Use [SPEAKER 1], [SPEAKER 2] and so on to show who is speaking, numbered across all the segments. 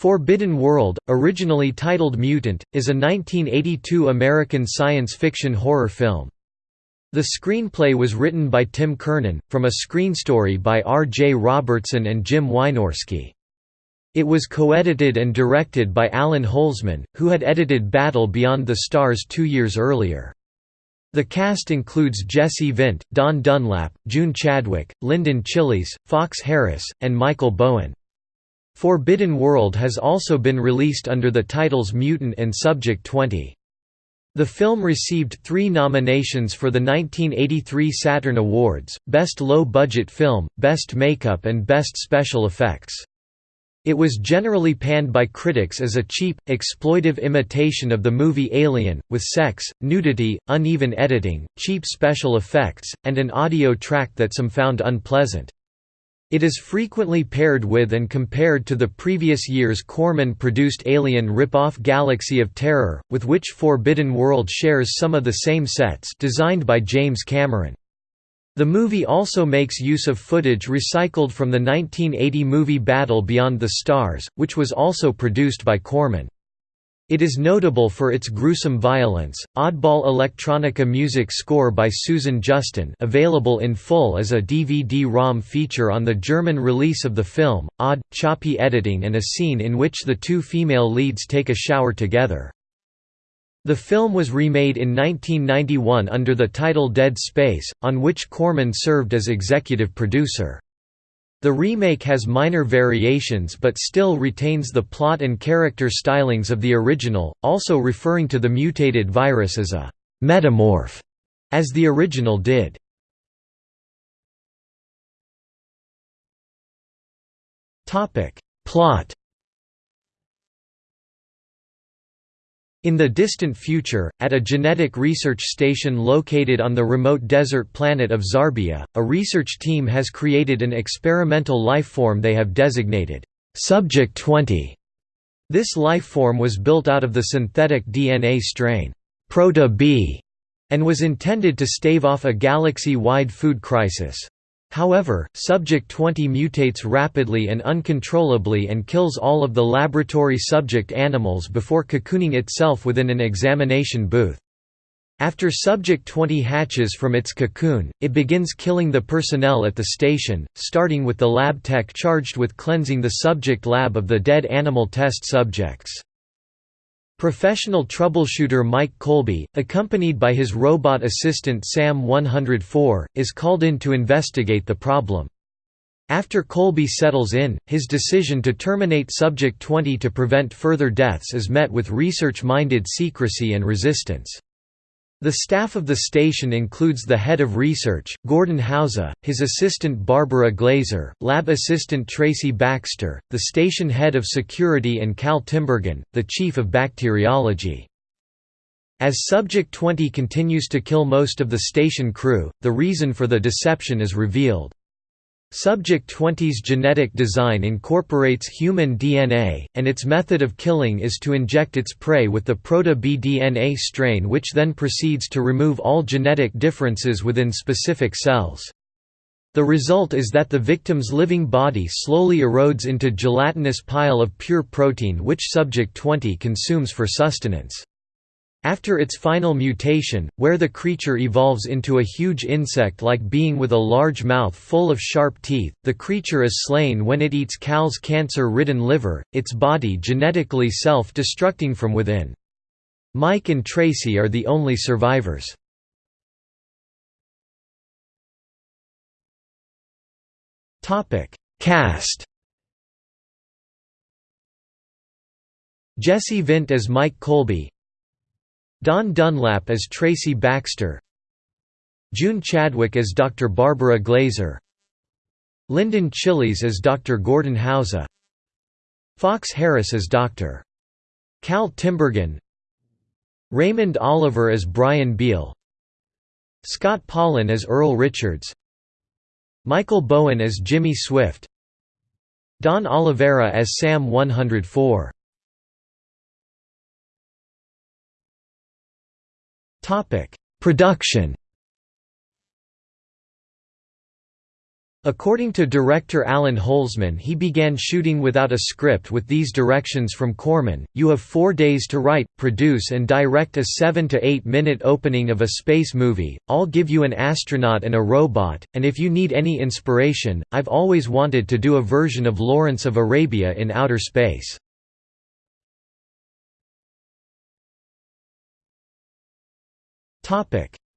[SPEAKER 1] Forbidden World, originally titled Mutant, is a 1982 American science fiction horror film. The screenplay was written by Tim Curnen, from a screen story by R. J. Robertson and Jim Wynorski. It was co-edited and directed by Allan Holzman, who had edited Battle Beyond the Stars two years earlier. The cast includes Jesse Vint, Dawn Dunlap, June Chadwick, Linden Chiles, Fox Harris, and Michael Bowen. Forbidden World has also been released under the titles Mutant and Subject 20. The film received three nominations for the 1983 Saturn Awards, Best Low Budget Film, Best Makeup and Best Special Effects. It was generally panned by critics as a cheap, exploitive imitation of the movie Alien, with sex, nudity, uneven editing, cheap special effects, and an audio track that some found unpleasant. It is frequently paired with and compared to the previous year's Corman-produced Alien rip-off Galaxy of Terror, with which Forbidden World shares some of the same sets designed by James Cameron. The movie also makes use of footage recycled from the 1980 movie Battle Beyond the Stars, which was also produced by Corman. It is notable for its gruesome violence. Oddball electronica music score by Susan Justin, available in full as a DVD-ROM feature on the German release of the film. Odd, choppy editing and a scene in which the two female leads take a shower together. The film was remade in 1991 under the title Dead Space, on which Corman served as executive producer. The remake has minor variations but still retains the plot and character stylings of the original, also referring to the mutated virus as a «metamorph», as the original did. Plot In the distant future, at a genetic research station located on the remote desert planet of Xarbia, a research team has created an experimental life form they have designated, Subject 20. This life form was built out of the synthetic DNA strain, Proto-B, and was intended to stave off a galaxy-wide food crisis. However, Subject 20 mutates rapidly and uncontrollably and kills all of the laboratory subject animals before cocooning itself within an examination booth. After Subject 20 hatches from its cocoon, it begins killing the personnel at the station, starting with the lab tech charged with cleansing the subject lab of the dead animal test subjects. Professional troubleshooter Mike Colby, accompanied by his robot assistant Sam 104, is called in to investigate the problem. After Colby settles in, his decision to terminate Subject 20 to prevent further deaths is met with research-minded secrecy and resistance. The staff of the station includes the head of research, Gordon Hauser, his assistant Barbara Glazer, lab assistant Tracy Baxter, the station head of security and Cal Timbergen, the chief of bacteriology. As Subject 20 continues to kill most of the station crew, the reason for the deception is revealed. Subject 20's genetic design incorporates human DNA, and its method of killing is to inject its prey with the Proto-B DNA strain which then proceeds to remove all genetic differences within specific cells. The result is that the victim's living body slowly erodes into gelatinous pile of pure protein which Subject 20 consumes for sustenance. After its final mutation, where the creature evolves into a huge insect-like being with a large mouth full of sharp teeth, the creature is slain when it eats Cal's cancer-ridden liver, its body genetically self-destructing from within. Mike and Tracy are the only survivors. Cast Jesse Vint as Mike Colby Dawn Dunlap as Tracy Baxter June Chadwick as Dr. Barbara Glazer Linden Chiles as Dr. Gordon Hauser Fox Harris as Dr. Cal Timbergen Raymond Oliver as Brian Beale Scott Paulin as Earl Richards Michael Bowen as Jimmy Swift Don Olivera as Sam 104 Production According to director Allan Holzman he began shooting without a script with these directions from Corman, you have four days to write, produce and direct a 7 to 8 minute opening of a space movie, I'll give you an astronaut and a robot, and if you need any inspiration, I've always wanted to do a version of Lawrence of Arabia in outer space.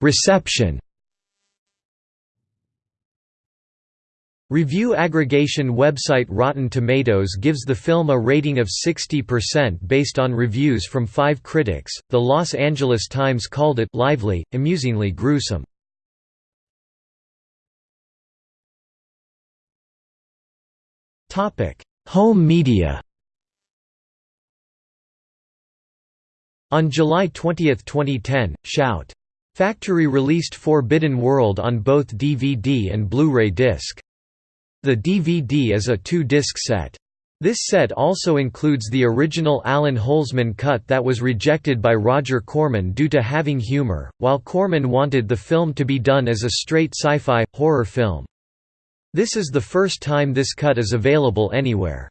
[SPEAKER 1] Reception Review aggregation website Rotten Tomatoes gives the film a rating of 60% based on reviews from five critics. The Los Angeles Times called it lively, amusingly gruesome. Topic: Home media. On July 20, 2010, Shout! Factory released Forbidden World on both DVD and Blu-ray disc. The DVD is a two-disc set. This set also includes the original Allan Holzman cut that was rejected by Roger Corman due to having humor, while Corman wanted the film to be done as a straight sci-fi, horror film. This is the first time this cut is available anywhere.